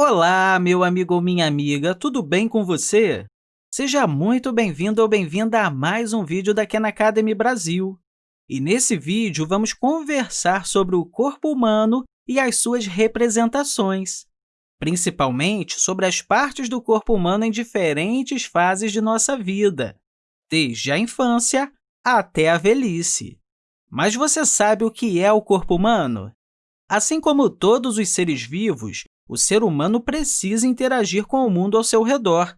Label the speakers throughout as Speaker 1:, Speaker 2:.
Speaker 1: Olá, meu amigo ou minha amiga, tudo bem com você? Seja muito bem-vindo ou bem-vinda a mais um vídeo da Khan Academy Brasil. E nesse vídeo, vamos conversar sobre o corpo humano e as suas representações, principalmente sobre as partes do corpo humano em diferentes fases de nossa vida, desde a infância até a velhice. Mas você sabe o que é o corpo humano? Assim como todos os seres vivos, o ser humano precisa interagir com o mundo ao seu redor.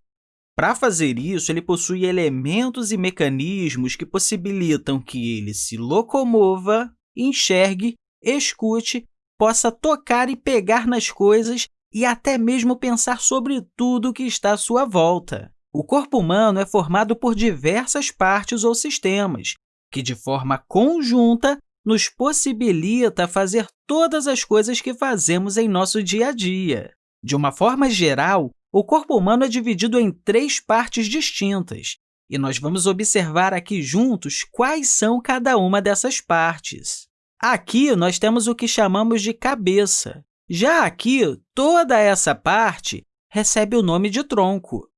Speaker 1: Para fazer isso, ele possui elementos e mecanismos que possibilitam que ele se locomova, enxergue, escute, possa tocar e pegar nas coisas e até mesmo pensar sobre tudo que está à sua volta. O corpo humano é formado por diversas partes ou sistemas, que, de forma conjunta, nos possibilita fazer todas as coisas que fazemos em nosso dia a dia. De uma forma geral, o corpo humano é dividido em três partes distintas, e nós vamos observar aqui juntos quais são cada uma dessas partes. Aqui, nós temos o que chamamos de cabeça. Já aqui, toda essa parte recebe o nome de tronco.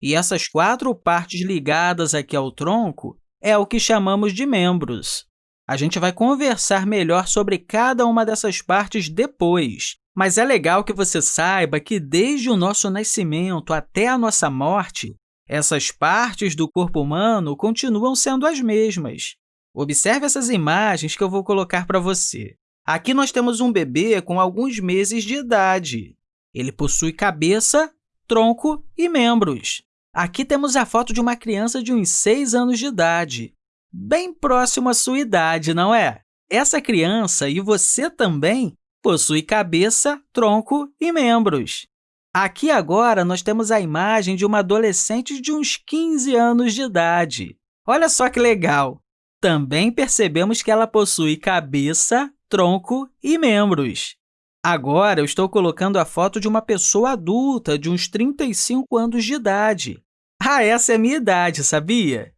Speaker 1: E essas quatro partes ligadas aqui ao tronco é o que chamamos de membros. A gente vai conversar melhor sobre cada uma dessas partes depois, mas é legal que você saiba que, desde o nosso nascimento até a nossa morte, essas partes do corpo humano continuam sendo as mesmas. Observe essas imagens que eu vou colocar para você. Aqui nós temos um bebê com alguns meses de idade. Ele possui cabeça, tronco e membros. Aqui temos a foto de uma criança de uns 6 anos de idade bem próximo à sua idade, não é? Essa criança, e você também, possui cabeça, tronco e membros. Aqui, agora, nós temos a imagem de uma adolescente de uns 15 anos de idade. Olha só que legal! Também percebemos que ela possui cabeça, tronco e membros. Agora, eu estou colocando a foto de uma pessoa adulta de uns 35 anos de idade. Ah, essa é a minha idade, sabia?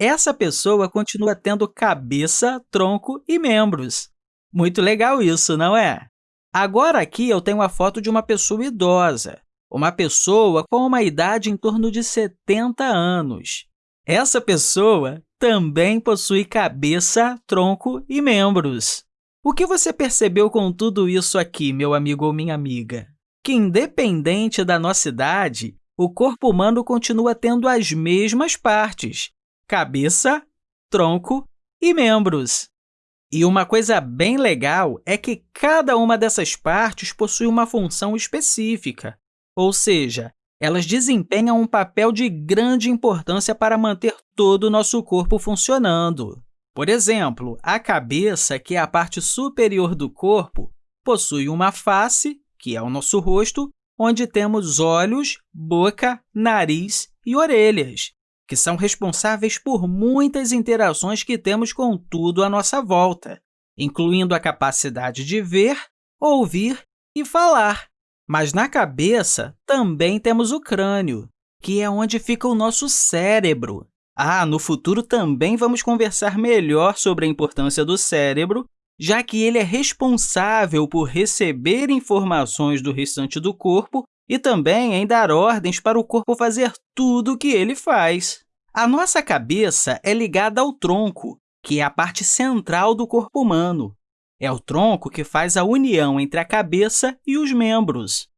Speaker 1: Essa pessoa continua tendo cabeça, tronco e membros. Muito legal isso, não é? Agora, aqui, eu tenho a foto de uma pessoa idosa, uma pessoa com uma idade em torno de 70 anos. Essa pessoa também possui cabeça, tronco e membros. O que você percebeu com tudo isso aqui, meu amigo ou minha amiga? Que, independente da nossa idade, o corpo humano continua tendo as mesmas partes, cabeça, tronco e membros. E uma coisa bem legal é que cada uma dessas partes possui uma função específica, ou seja, elas desempenham um papel de grande importância para manter todo o nosso corpo funcionando. Por exemplo, a cabeça, que é a parte superior do corpo, possui uma face, que é o nosso rosto, onde temos olhos, boca, nariz e orelhas que são responsáveis por muitas interações que temos com tudo à nossa volta, incluindo a capacidade de ver, ouvir e falar. Mas na cabeça também temos o crânio, que é onde fica o nosso cérebro. Ah, no futuro também vamos conversar melhor sobre a importância do cérebro, já que ele é responsável por receber informações do restante do corpo e também em dar ordens para o corpo fazer tudo o que ele faz. A nossa cabeça é ligada ao tronco, que é a parte central do corpo humano. É o tronco que faz a união entre a cabeça e os membros.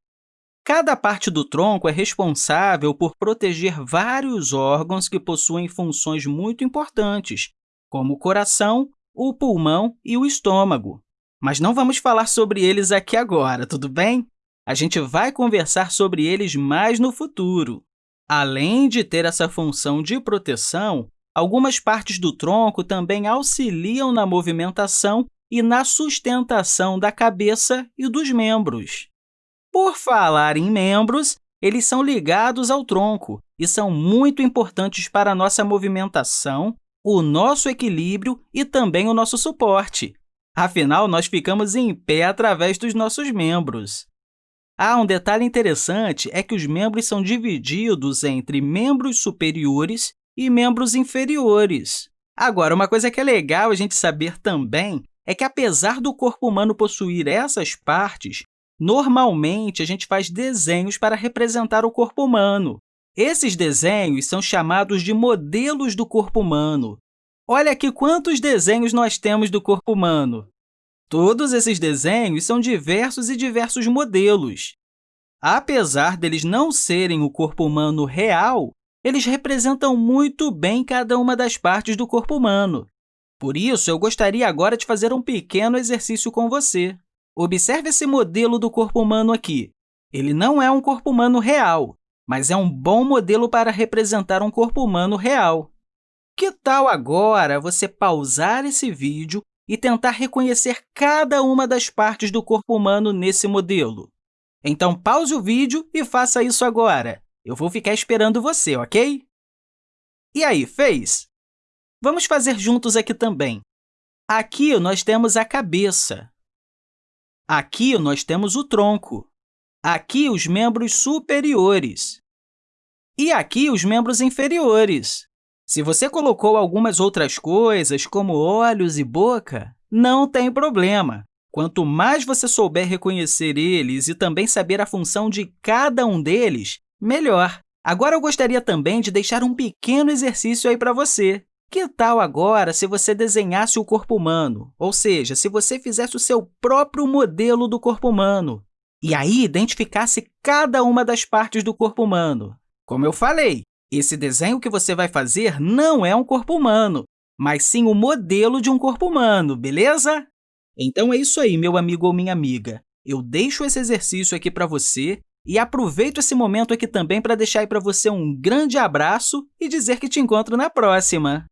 Speaker 1: Cada parte do tronco é responsável por proteger vários órgãos que possuem funções muito importantes, como o coração, o pulmão e o estômago. Mas não vamos falar sobre eles aqui agora, tudo bem? A gente vai conversar sobre eles mais no futuro. Além de ter essa função de proteção, algumas partes do tronco também auxiliam na movimentação e na sustentação da cabeça e dos membros. Por falar em membros, eles são ligados ao tronco e são muito importantes para a nossa movimentação, o nosso equilíbrio e também o nosso suporte. Afinal, nós ficamos em pé através dos nossos membros. Ah, um detalhe interessante é que os membros são divididos entre membros superiores e membros inferiores. Agora, uma coisa que é legal a gente saber também é que, apesar do corpo humano possuir essas partes, Normalmente, a gente faz desenhos para representar o corpo humano. Esses desenhos são chamados de modelos do corpo humano. Olha aqui quantos desenhos nós temos do corpo humano. Todos esses desenhos são diversos e diversos modelos. Apesar deles não serem o corpo humano real, eles representam muito bem cada uma das partes do corpo humano. Por isso, eu gostaria agora de fazer um pequeno exercício com você. Observe esse modelo do corpo humano aqui. Ele não é um corpo humano real, mas é um bom modelo para representar um corpo humano real. Que tal agora você pausar esse vídeo e tentar reconhecer cada uma das partes do corpo humano nesse modelo? Então, pause o vídeo e faça isso agora. Eu vou ficar esperando você, ok? E aí, fez? Vamos fazer juntos aqui também. Aqui nós temos a cabeça. Aqui nós temos o tronco. Aqui os membros superiores. E aqui os membros inferiores. Se você colocou algumas outras coisas, como olhos e boca, não tem problema. Quanto mais você souber reconhecer eles e também saber a função de cada um deles, melhor. Agora, eu gostaria também de deixar um pequeno exercício aí para você. Que tal agora se você desenhasse o corpo humano, ou seja, se você fizesse o seu próprio modelo do corpo humano, e aí identificasse cada uma das partes do corpo humano? Como eu falei, esse desenho que você vai fazer não é um corpo humano, mas sim o modelo de um corpo humano, beleza? Então é isso aí, meu amigo ou minha amiga. Eu deixo esse exercício aqui para você e aproveito esse momento aqui também para deixar aí para você um grande abraço e dizer que te encontro na próxima!